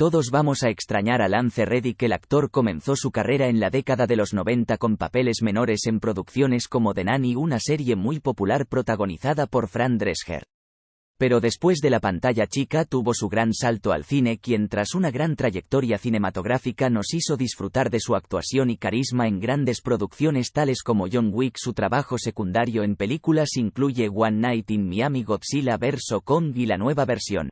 Todos vamos a extrañar a Lance Reddick. El actor comenzó su carrera en la década de los 90 con papeles menores en producciones como The Nanny, una serie muy popular protagonizada por Fran Drescher. Pero después de la pantalla chica tuvo su gran salto al cine, quien tras una gran trayectoria cinematográfica nos hizo disfrutar de su actuación y carisma en grandes producciones tales como John Wick. Su trabajo secundario en películas incluye One Night in Miami, Godzilla vs. Kong y la nueva versión.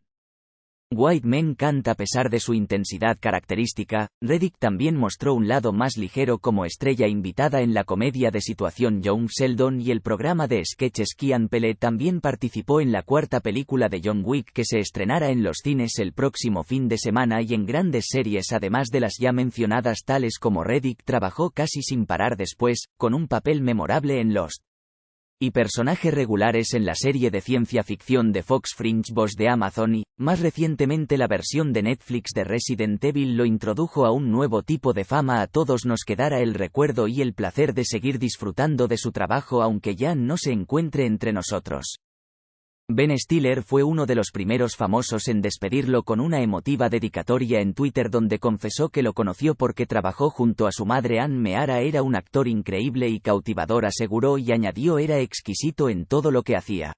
White Men canta a pesar de su intensidad característica, Reddick también mostró un lado más ligero como estrella invitada en la comedia de situación Young Sheldon y el programa de sketches Kian Pele también participó en la cuarta película de John Wick que se estrenará en los cines el próximo fin de semana y en grandes series además de las ya mencionadas tales como Reddick trabajó casi sin parar después, con un papel memorable en Lost y personajes regulares en la serie de ciencia ficción de Fox Fringe Boss de Amazon y, más recientemente la versión de Netflix de Resident Evil lo introdujo a un nuevo tipo de fama a todos nos quedará el recuerdo y el placer de seguir disfrutando de su trabajo aunque ya no se encuentre entre nosotros. Ben Stiller fue uno de los primeros famosos en despedirlo con una emotiva dedicatoria en Twitter donde confesó que lo conoció porque trabajó junto a su madre Anne Meara era un actor increíble y cautivador aseguró y añadió era exquisito en todo lo que hacía.